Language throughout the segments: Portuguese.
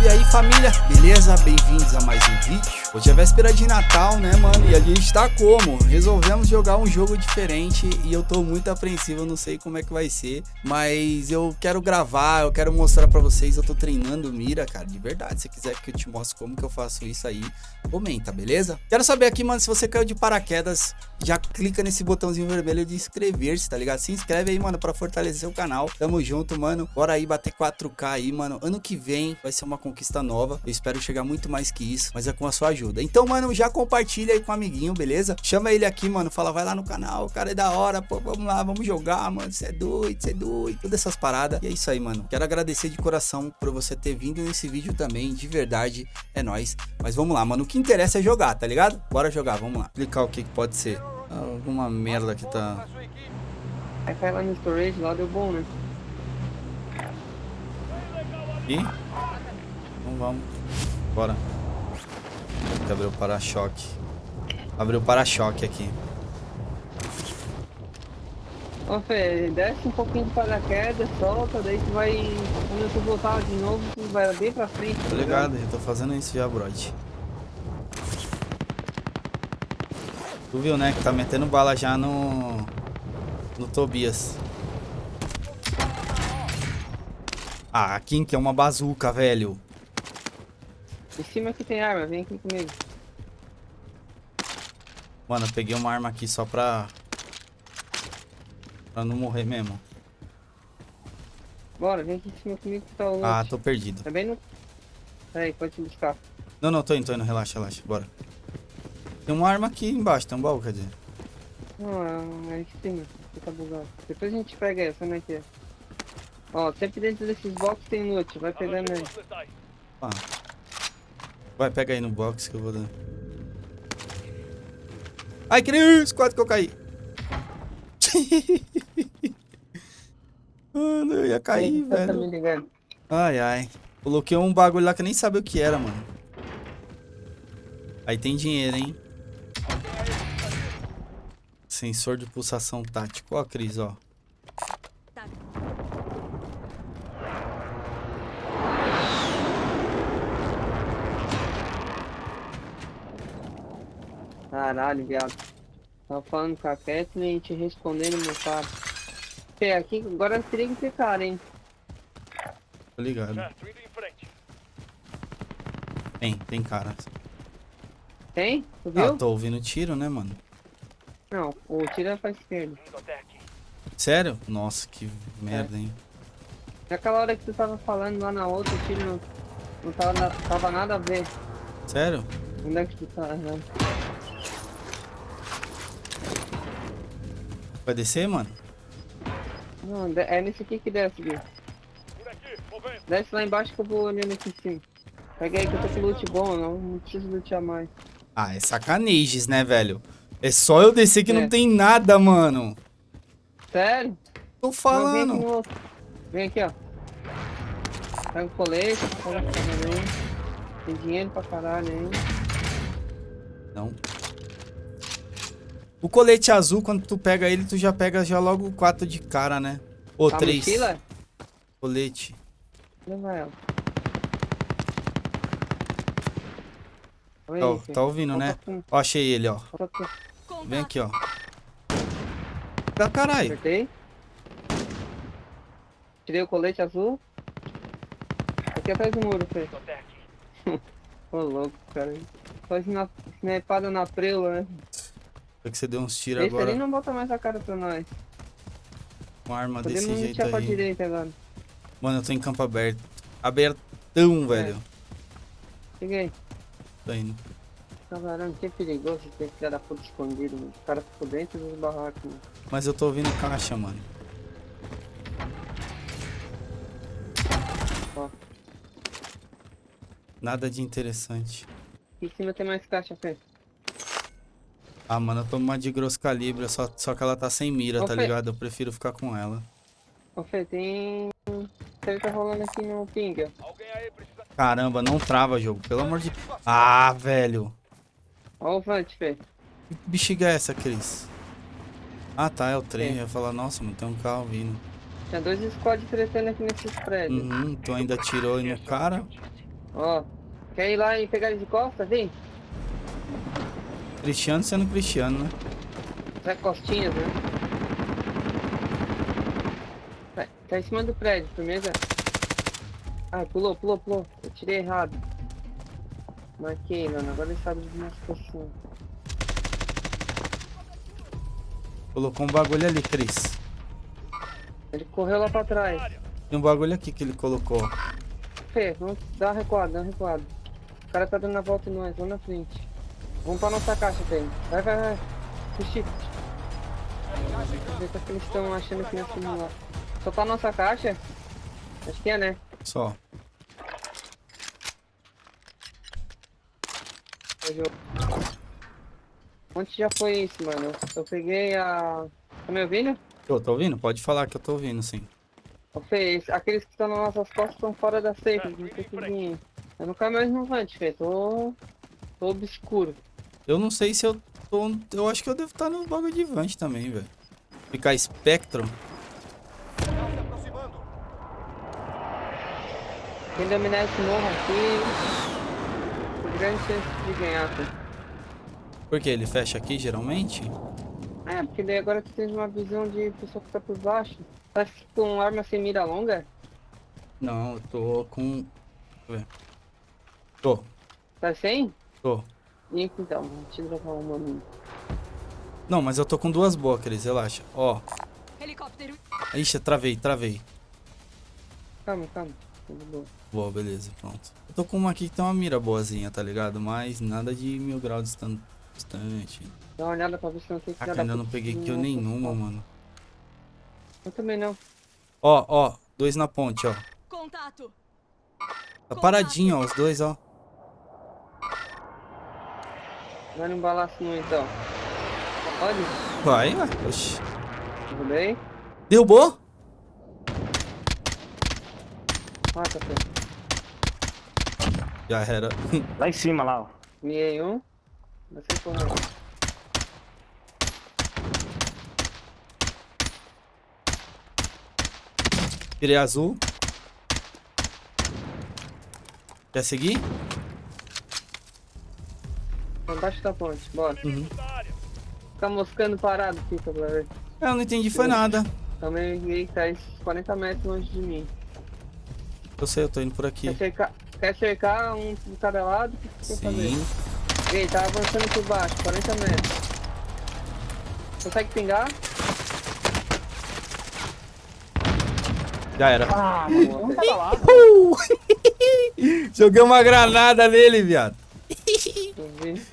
salve aí família, beleza? Bem-vindos a mais um vídeo Hoje é véspera de Natal, né mano? E a gente tá como? Resolvemos jogar um jogo diferente e eu tô muito apreensivo, eu não sei como é que vai ser Mas eu quero gravar, eu quero mostrar pra vocês, eu tô treinando mira, cara, de verdade Se quiser que eu te mostre como que eu faço isso aí, comenta, beleza? Quero saber aqui, mano, se você caiu de paraquedas, já clica nesse botãozinho vermelho de inscrever-se, tá ligado? Se inscreve aí, mano, pra fortalecer o canal Tamo junto, mano, bora aí bater 4K aí, mano Ano que vem vai ser uma conquista nova, eu espero chegar muito mais que isso, mas é com a sua ajuda. Então, mano, já compartilha aí com o amiguinho, beleza? Chama ele aqui, mano, fala, vai lá no canal, o cara é da hora, pô, vamos lá, vamos jogar, mano, você é doido, você é doido, todas essas paradas. E é isso aí, mano. Quero agradecer de coração por você ter vindo nesse vídeo também, de verdade, é nóis. Mas vamos lá, mano, o que interessa é jogar, tá ligado? Bora jogar, vamos lá. Clicar o que, que pode ser. Alguma merda que tá... Aí cai lá no storage, lá deu bom, né? E? Vamos. Bora. Tem que abrir o para-choque. Abriu o para-choque aqui. Ó, Fê, desce um pouquinho de paraquedas, solta, daí tu vai. Quando tu voltar de novo, tu vai bem pra frente. Tô ligado, eu tô fazendo isso já, brode. Tu viu, né, que tá metendo bala já no... No Tobias. Ah, aqui que é uma bazuca, velho. Em cima que tem arma, vem aqui comigo. Mano, eu peguei uma arma aqui só pra... Pra não morrer mesmo. Bora, vem aqui em cima comigo que tá o loot. Ah, tô perdido. Tá bem no... Peraí, pode te buscar. Não, não, tô indo, tô indo. Relaxa, relaxa. Bora. Tem uma arma aqui embaixo, tem um baú, quer dizer. Não, é em cima. Você tá bugado. Depois a gente pega essa, né, que é. Ó, sempre dentro desses boxes tem loot, vai pegando aí. Ah. Vai, pega aí no box que eu vou dar. Ai, Cris, quase que eu caí. mano, eu ia cair, velho. Ai, ai. Coloquei um bagulho lá que eu nem sabia o que era, mano. Aí tem dinheiro, hein? Sensor de pulsação tático. Ó, Cris, ó. Caralho, viado. Tava falando com a Kathleen e te respondendo, meu cara. Fê, aqui agora teria que ter cara, hein? Tô ligado. Tem, tem cara. Tem? Tu Ah, viu? tô ouvindo tiro, né, mano? Não, o tiro é pra esquerda. Sério? Nossa, que merda, hein? Naquela hora que tu tava falando lá na outra, o tiro não, não tava, na- tava nada a ver. Sério? Onde é que tu tá? Aham. Vai descer, mano? Não, é nesse aqui que desce, Gui. Desce lá embaixo que eu vou olhando aqui em cima. Pega aí que eu tô com loot bom, não, não preciso lutear mais. Ah, é sacanages, né, velho? É só eu descer que É. não tem nada, mano. Sério? Tô Não, vem aqui falando. Vem aqui, ó. Pega o colete, pega o. Tem dinheiro pra caralho aí. Não. O colete azul, quando tu pega ele, tu já pega já logo quatro de cara, né? Ou A três. mochila? Colete. Leva ela. Ó, filho. tá ouvindo, né? Ó, achei ele, ó. Vem aqui, ó. Tá caralho. Acertei. Tirei o colete azul. Aqui atrás do muro, Fê. Ô louco, cara. Só snipada na preula, né? Foi que você deu uns tiros ali agora não bota mais a cara pra nós. com arma desse Podemos jeito lutear pra aí. direita agora. Mano, eu tô em campo aberto. Abertão, velho. Cheguei. Tô indo. Caramba, que perigoso ter que da puta escondido, mano. Os caras ficam dentro dos barracos, mano. Mas eu tô ouvindo caixa, mano. Ó. Nada de interessante. Aqui em cima tem mais caixa, Fê. Ah, mano, eu tô uma de grosso calibre, só, só que ela tá sem mira, Ô, tá Fê. ligado? Eu prefiro ficar com ela. Ô Fê, tem... Você tá rolando aqui no ping, ó. Caramba, não trava jogo, pelo amor de... Ah, velho. Ó o Vant, Fê. Que bexiga é essa, Cris? Ah, tá, é o trem. Sim. Eu ia falar, nossa, mano, tem um carro vindo. Tinha dois squads tretando aqui nesses prédios. Uhum, tu ainda atirou aí no cara. Ó, quer ir lá e pegar ele de costa? Vem. Cristiano sendo cristiano, né? Vai costinhas, né? Tá, tá em cima do prédio, firmeza. Ai, pulou, pulou, pulou. Eu tirei errado. Marquei, mano. Agora ele sabe de uma situação. Colocou um bagulho ali, Cris. Ele correu lá pra trás. Tem um bagulho aqui que ele colocou. Fê, vamos dar uma recuada, dar uma recuada. O cara tá dando a volta em nós, vamos na frente. Vamos pra nossa caixa, Fê. Vai, vai, vai. Puxa. Ver o que eles estão achando aqui nesse lá. Só tá a nossa caixa? Acho que é, né? Só. Onde já foi isso, mano? Eu peguei a... Tá me ouvindo? Eu tô ouvindo? Pode falar que eu tô ouvindo, sim. Ô Fê, aqueles que estão nas nossas costas estão fora da safe, não tem que vir. Eu não caio mais no vante, Fê, tô... tô obscuro. Eu não sei se eu tô... Eu acho que eu devo estar no bagulho de vante também, velho. Ficar Spectrum. Quem dominar esse morro aqui, tem grande chance de ganhar, Fê. Por que? Ele fecha aqui, geralmente? É, porque daí agora tu tens uma visão de pessoa que tá por baixo. Tá com arma sem mira longa? Não, eu tô com... Deixa eu ver. Tô, Tá sem? tô. E então, vou te drogar uma minha. Não, mas eu tô com duas boas, Cris, relaxa. Ó. Helicóptero. Ixi, eu travei, travei. Calma, calma. Tudo bom. Boa, beleza, pronto. Eu tô com uma aqui que tem uma mira boazinha, tá ligado? Mas nada de mil graus distan- distante. Dá uma olhada pra ver se não tem que Caraca, ainda não peguei kill nenhuma, mano. Eu também não. Ó, ó, dois na ponte, ó. Contato. Tá paradinho, ó, os dois, ó. Vai no balaço não então. Pode? Vai, vai. Oxi. Tudo bem? Derrubou? Mata, Fê. Já era. Lá em cima, lá, ó. Miei um. Vai ser correndo. Tirei azul. Quer seguir? Tá embaixo da ponte, bora. Uhum. Fica moscando parado, fica pra ver. Eu não entendi, foi nada. Também ninguém tá uns 40 metros longe de mim. Eu sei, eu tô indo por aqui. Quer cercar, quer cercar um de cada lado? O que você quer fazer? Sim. Ei, tá avançando por baixo, 40 metros. Consegue pingar? Já era. Ah, Boa, tá! Joguei uma granada nele, viado.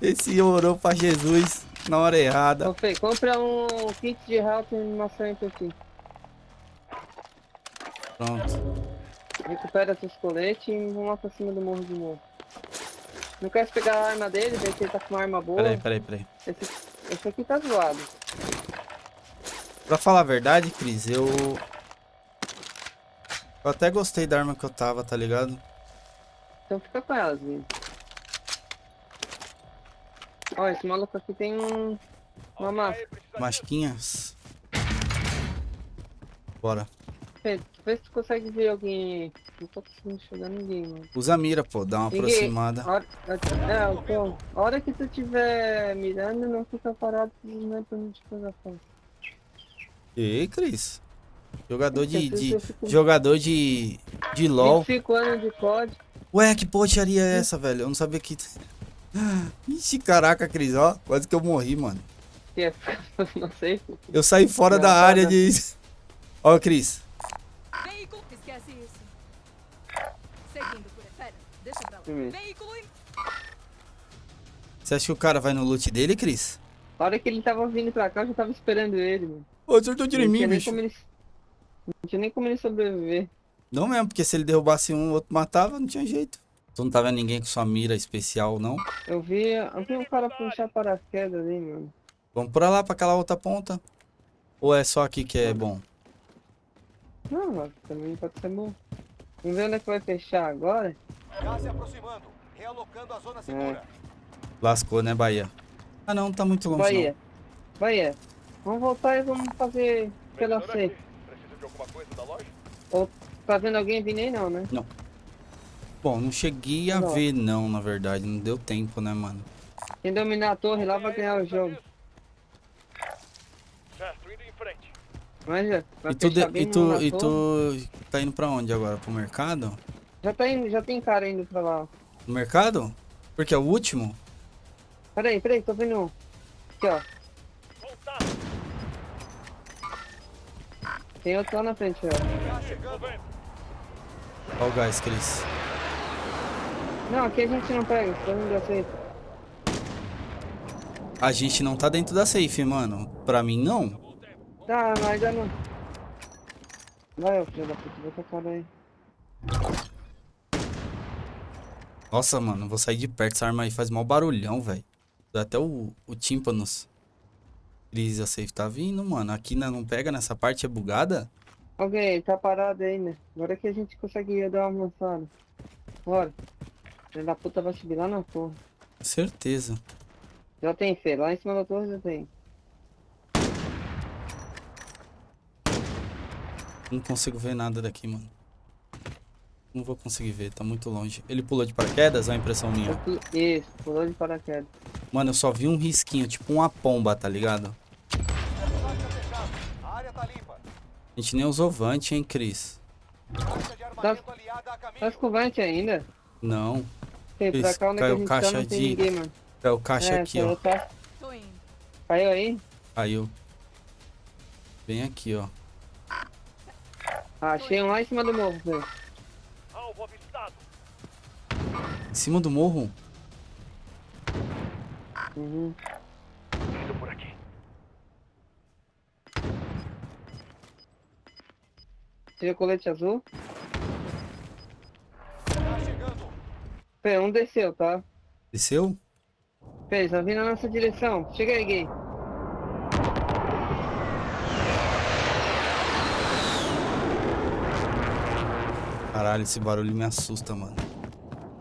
Esse orou pra Jesus na hora errada. Ô Fê, compra um kit de health e animação aqui. Pronto. Recupera seus coletes e vamos lá pra cima do morro de novo. Não quer pegar a arma dele, ver se ele tá com uma arma boa. Peraí, peraí, peraí. Esse, esse aqui tá zoado. Pra falar a verdade, Cris, eu... Eu até gostei da arma que eu tava, tá ligado? Então fica com elas, viu? Ó, esse maluco aqui tem um... Uma massa. Masquinhas. Bora. Fê, vê se tu consegue ver alguém. Não tô conseguindo enxergar ninguém, mano. Usa a mira, pô. Dá uma Ninguém. aproximada. Hora, é, então, a hora que tu tiver mirando, não fica parado, não é pra não te pegar foto. Ei, Cris. Jogador de... De- fico- Jogador de... De LOL. 25 anos de COD. Ué, que potearia é essa, velho? Eu não sabia que... Ixi, caraca, Cris, ó. Quase que eu morri, mano. É, não sei. Eu saí fora Não, da tá, área tá. de... Ó, Cris. Veículo. Esquece isso. Seguindo por. Pera, deixa pra lá. Hum. Veículo em. Você acha que o cara vai no loot dele, Cris? A hora que ele tava vindo pra cá, eu já tava esperando ele, mano. Ô, acertou em Não mim, bicho. ele- Não tinha nem como ele sobreviver. Não mesmo, porque se ele derrubasse um, o outro matava, não tinha jeito. Tu não tá vendo ninguém com sua mira especial, não? Eu vi, eu vi um cara puxar paraquedas ali, mano. Vamos pra lá, pra aquela outra ponta. Ou é só aqui que é bom? Não, mano, também pode ser bom. Vamos ver onde é que vai fechar agora. Já se aproximando, realocando a zona segura. Lascou, né, Bahia? Ah, não, tá muito longe, Bahia. Bahia. Vamos voltar e vamos fazer pela C. Precisa de alguma coisa da loja? Ou tá vendo alguém vindo aí não, né? Não. Bom, não cheguei a Não. ver não, na verdade. Não deu tempo, né, mano? Quem dominar a torre lá vai ganhar o jogo. Certo, indo em frente. Manja, vai E tu, de- e tu, e tu tá indo pra onde agora? Pro mercado? Já, tá indo, já tem cara indo pra lá. No mercado? Porque é o último? Peraí, peraí, tô vendo um. Aqui, ó. Voltar. Tem outro lá na frente, ó. Olha o gás, Cris. Não, aqui a gente não pega, todo mundo aceita. A gente não tá dentro da safe, mano. Pra mim, não. Tá, mas ainda não. Vai, filho da puta, vai com a cara aí. Nossa, mano, vou sair de perto. Essa arma aí faz mal barulhão, velho. Dá até o, o tímpanos. Cris, a safe tá vindo, mano. Aqui não pega nessa parte, é bugada? Alguém, tá parado aí, né? Agora que a gente consegue dar uma avançada. Bora. Filho da puta vai subir lá na torre. Certeza. Já tem, Fê. Lá em cima da torre já tem. Não consigo ver nada daqui, mano. Não vou conseguir ver, tá muito longe. Ele pulou de paraquedas, é a impressão minha. Aqui- Isso, pulou de paraquedas. Mano, eu só vi um risquinho, tipo uma pomba, tá ligado? A tá gente nem usou vante, hein, Cris? Caminho. Tá escovante ainda? Não. Tem, pra Isso, cá onde é que caiu a gente caixa tá não tem de- ninguém, mano. O caixa é, aqui, ó. Tá... Caiu aí? Caiu. Bem aqui, ó. Ah, achei um lá em cima do morro. Alvo avistado. Em cima do morro? Uhum. Indo por aqui. Tira colete azul. Fê, um desceu, tá? Desceu? Fê, tá vindo na nossa direção. Chega aí, gay. Caralho, esse barulho me assusta, mano.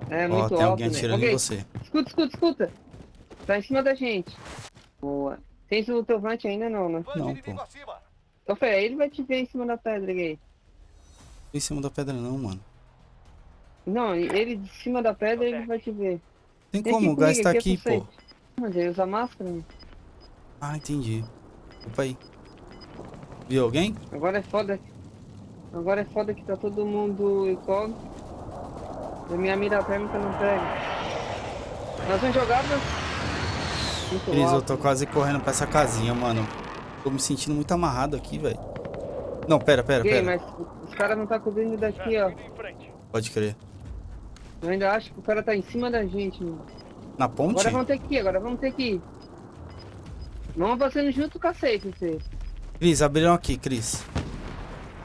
É Ó, muito tem alto, alguém né? atirando Ok, em você. Escuta, escuta, escuta. Tá em cima da gente. Boa. Tem o teu vante ainda não, né? Não, pô. Então, Fê, ele vai te ver em cima da pedra, gay. Em cima da pedra não, mano. Não, ele de cima da pedra ele vai te ver. Tem como, o gás tá é aqui, pô. Mas ele usa máscara, né? Ah, entendi. Opa aí. Viu alguém? Agora é foda. Agora é foda que tá todo mundo igual. A minha mira térmica não pega. Nós vamos jogar Cris, eu tô quase correndo pra essa casinha, mano. Tô me sentindo muito amarrado aqui, velho. Não, pera, pera, Gay, pera. mas os caras não tá cobrindo daqui, ó. Pode crer. Eu ainda acho que o cara tá em cima da gente, mano. Na ponte? Agora vamos ter que ir, agora vamos ter que ir. Vamos avançando junto com a safe, vocês. Cris, abriram aqui, Cris.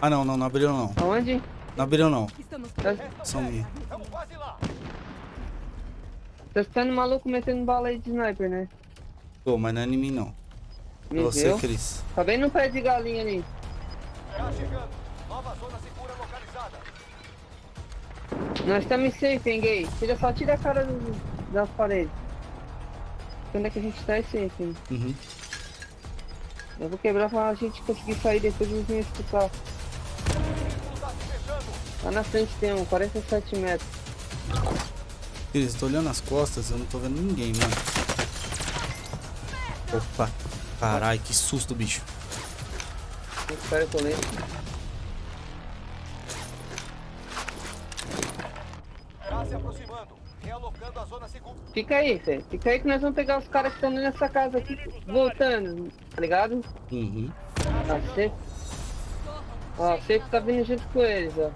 Ah, não, não, não abriram não. Aonde? Não abriram não. Estamos Tá, Só um minuto. Estamos quase lá. tá ficando maluco metendo bala aí de sniper, né? Pô, mas não é em mim não. É Me você. Cris. Tá bem no pé de galinha ali. Gás chegando. Nós estamos safe, hein, gay? Tira, só tira a cara do- das paredes. Onde é que a gente tá é safe? Uhum. Eu vou quebrar pra a gente conseguir sair depois eles me escutar. Lá na frente tem um, 47 metros. Eu tô olhando as costas, eu não tô vendo ninguém, mano. Opa. Caralho, que susto, bicho. Espera colete. Gás Fica aí, Fê. Fica aí que nós vamos pegar os caras que estão nessa casa aqui, voltando, tá ligado? Uhum. Tá safe. Ó, safe tá vindo junto com eles, ó.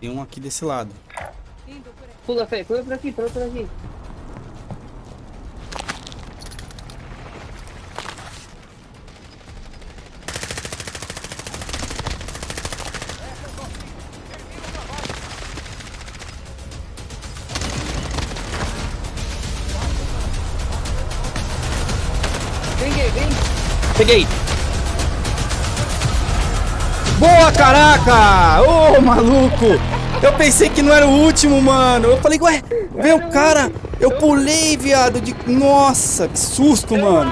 Tem um aqui desse lado. Pula, Fê, pula por aqui, pula por aqui. Peguei! Boa, caraca! Ô, maluco! Eu pensei que não era o último, mano. Eu falei, ué, veio o cara. Eu pulei, viado. De... Nossa, que susto, mano.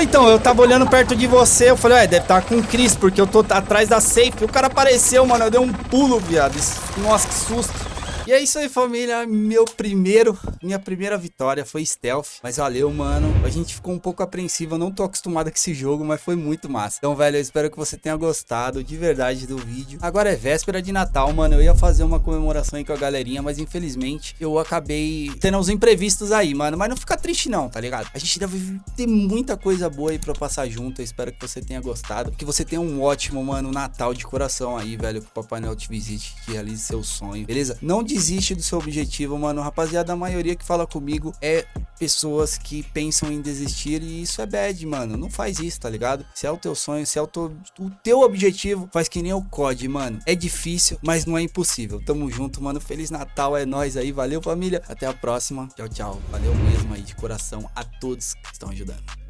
Então, eu tava olhando perto de você, eu falei, ué, deve estar tá com o Chris, porque eu tô atrás da safe. O cara apareceu, mano, eu dei um pulo, viado. Nossa, que susto. E é isso aí, família. Meu primeiro, minha primeira vitória foi stealth. Mas valeu, mano. A gente ficou um pouco apreensivo. Eu não tô acostumado com esse jogo, mas foi muito massa. Então, velho, eu espero que você tenha gostado de verdade do vídeo. Agora é véspera de Natal, mano. Eu ia fazer uma comemoração aí com a galerinha, mas infelizmente eu acabei tendo uns imprevistos aí, mano. Mas não fica triste não, tá ligado? A gente deve ter muita coisa boa aí pra passar junto. Eu espero que você tenha gostado. Que você tenha um ótimo, mano, Natal de coração aí, velho. Que o Papai Noel te visite, que realize seu sonho, beleza? Não desiste do seu objetivo, mano. Rapaziada, a maioria que fala comigo é pessoas que pensam em desistir e isso é bad, mano. Não faz isso, tá ligado? Se é o teu sonho, se é o teu, o teu objetivo, faz que nem o COD, mano. É difícil, mas não é impossível. Tamo junto, mano. Feliz Natal, é nóis aí. Valeu, família. Até a próxima. Tchau, tchau. Valeu mesmo aí de coração a todos que estão ajudando.